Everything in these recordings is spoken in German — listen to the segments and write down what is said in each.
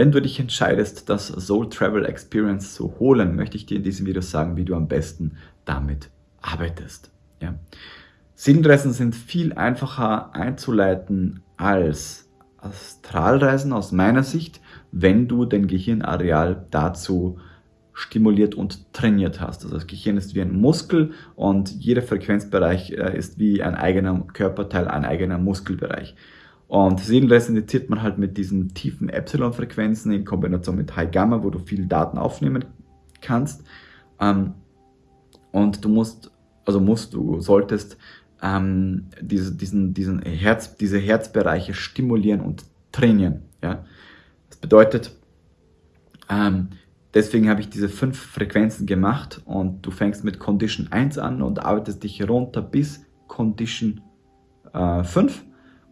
Wenn du dich entscheidest, das Soul Travel Experience zu holen, möchte ich dir in diesem Video sagen, wie du am besten damit arbeitest. Ja. Seelenreisen sind viel einfacher einzuleiten als Astralreisen aus meiner Sicht, wenn du dein Gehirnareal dazu stimuliert und trainiert hast. Also das Gehirn ist wie ein Muskel und jeder Frequenzbereich äh, ist wie ein eigener Körperteil, ein eigener Muskelbereich. Und Seelenreisen indiziert man halt mit diesen tiefen Epsilon-Frequenzen in Kombination mit High Gamma, wo du viel Daten aufnehmen kannst. Ähm, und du musst, also musst du, solltest ähm, diese, diesen, diesen Herz, diese Herzbereiche stimulieren und trainieren. Ja? Das bedeutet, ähm, deswegen habe ich diese fünf Frequenzen gemacht und du fängst mit Condition 1 an und arbeitest dich runter bis Condition äh, 5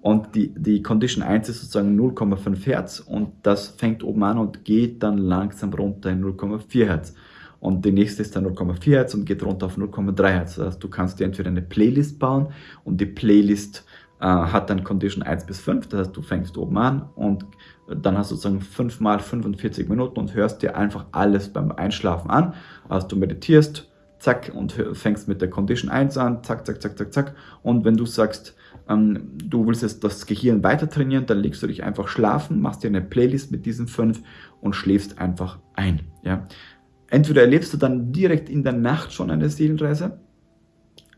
und die, die Condition 1 ist sozusagen 0,5 Hertz und das fängt oben an und geht dann langsam runter in 0,4 Hertz. Und die nächste ist dann 0,4 Hertz und geht runter auf 0,3 Hertz. Das heißt, du kannst dir entweder eine Playlist bauen und die Playlist äh, hat dann Condition 1 bis 5. Das heißt, du fängst oben an und dann hast du sozusagen 5 mal 45 Minuten und hörst dir einfach alles beim Einschlafen an. Also du meditierst, zack, und fängst mit der Condition 1 an, zack, zack, zack, zack, zack. Und wenn du sagst, ähm, du willst jetzt das Gehirn weiter trainieren, dann legst du dich einfach schlafen, machst dir eine Playlist mit diesen fünf und schläfst einfach ein. Ja? Entweder erlebst du dann direkt in der Nacht schon eine Seelenreise,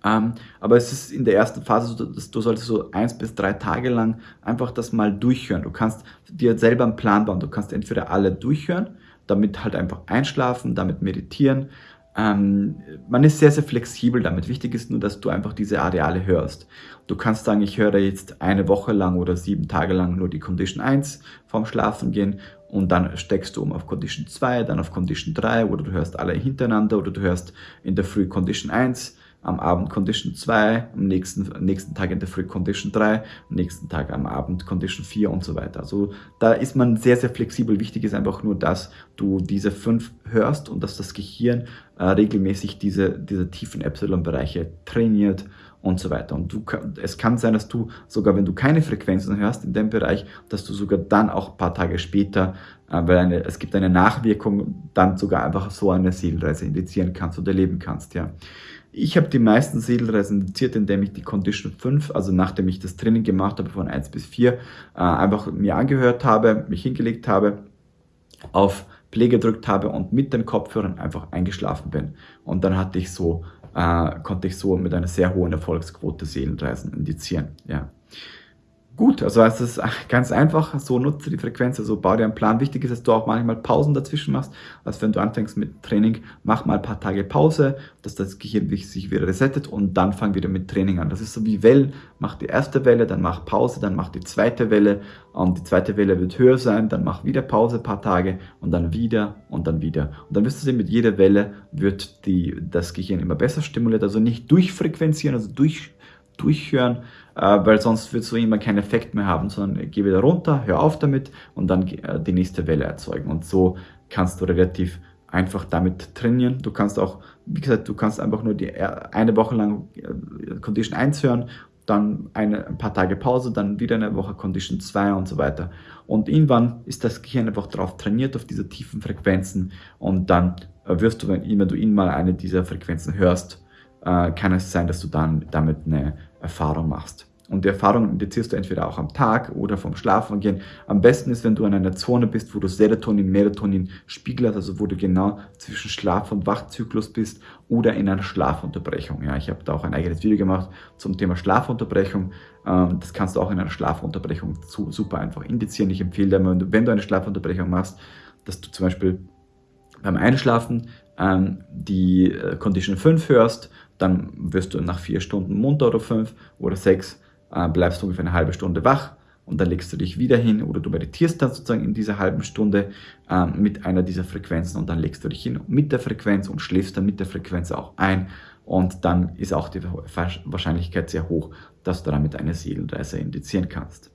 ähm, aber es ist in der ersten Phase so, dass du solltest so eins bis drei Tage lang einfach das mal durchhören. Du kannst dir selber einen Plan bauen. Du kannst entweder alle durchhören, damit halt einfach einschlafen, damit meditieren ähm, man ist sehr, sehr flexibel damit. Wichtig ist nur, dass du einfach diese Areale hörst. Du kannst sagen, ich höre jetzt eine Woche lang oder sieben Tage lang nur die Condition 1 vorm Schlafen gehen und dann steckst du um auf Condition 2, dann auf Condition 3 oder du hörst alle hintereinander oder du hörst in der Früh Condition 1, am Abend Condition 2, am nächsten, nächsten Tag in der Früh Condition 3, am nächsten Tag am Abend Condition 4 und so weiter. Also da ist man sehr, sehr flexibel. Wichtig ist einfach nur, dass du diese fünf hörst und dass das Gehirn äh, regelmäßig diese, diese tiefen Epsilon-Bereiche trainiert und so weiter. Und du, es kann sein, dass du sogar, wenn du keine Frequenzen hörst in dem Bereich, dass du sogar dann auch ein paar Tage später, äh, weil eine, es gibt eine Nachwirkung, dann sogar einfach so eine Seelenreise indizieren kannst oder erleben kannst. Ja. Ich habe die meisten Seelenreisen indiziert, indem ich die Condition 5, also nachdem ich das Training gemacht habe von 1 bis 4, äh, einfach mir angehört habe, mich hingelegt habe, auf Play gedrückt habe und mit den Kopfhörern einfach eingeschlafen bin. Und dann hatte ich so, äh, konnte ich so mit einer sehr hohen Erfolgsquote Seelenreisen indizieren. Ja gut. Also es ist ganz einfach, so nutze die Frequenz, also bau dir einen Plan. Wichtig ist, dass du auch manchmal Pausen dazwischen machst. Also wenn du anfängst mit Training, mach mal ein paar Tage Pause, dass das Gehirn sich wieder resettet und dann fang wieder mit Training an. Das ist so wie Wellen. Mach die erste Welle, dann mach Pause, dann mach die zweite Welle und die zweite Welle wird höher sein, dann mach wieder Pause ein paar Tage und dann wieder und dann wieder. Und dann wirst du sehen, mit jeder Welle wird die, das Gehirn immer besser stimuliert, also nicht durchfrequenzieren, also durch durchhören, äh, weil sonst wird so immer keinen Effekt mehr haben, sondern geh wieder runter, hör auf damit und dann äh, die nächste Welle erzeugen. Und so kannst du relativ einfach damit trainieren. Du kannst auch, wie gesagt, du kannst einfach nur die äh, eine Woche lang Condition 1 hören, dann eine, ein paar Tage Pause, dann wieder eine Woche Condition 2 und so weiter. Und irgendwann ist das Gehirn einfach darauf trainiert, auf diese tiefen Frequenzen und dann wirst du, wenn, wenn du ihn mal eine dieser Frequenzen hörst, kann es sein, dass du dann damit eine Erfahrung machst. Und die Erfahrung indizierst du entweder auch am Tag oder vom Schlafen gehen. Am besten ist, wenn du in einer Zone bist, wo du Serotonin, Melatonin hast, also wo du genau zwischen Schlaf- und Wachzyklus bist oder in einer Schlafunterbrechung. Ja, ich habe da auch ein eigenes Video gemacht zum Thema Schlafunterbrechung. Ähm, das kannst du auch in einer Schlafunterbrechung super einfach indizieren. Ich empfehle dir, wenn du eine Schlafunterbrechung machst, dass du zum Beispiel beim Einschlafen ähm, die äh, Condition 5 hörst, dann wirst du nach vier Stunden munter oder fünf oder sechs, äh, bleibst du ungefähr eine halbe Stunde wach und dann legst du dich wieder hin oder du meditierst dann sozusagen in dieser halben Stunde äh, mit einer dieser Frequenzen und dann legst du dich hin mit der Frequenz und schläfst dann mit der Frequenz auch ein und dann ist auch die Wahrscheinlichkeit sehr hoch, dass du damit eine Seelenreise indizieren kannst.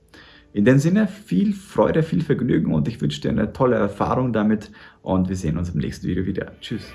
In dem Sinne, viel Freude, viel Vergnügen und ich wünsche dir eine tolle Erfahrung damit und wir sehen uns im nächsten Video wieder. Tschüss.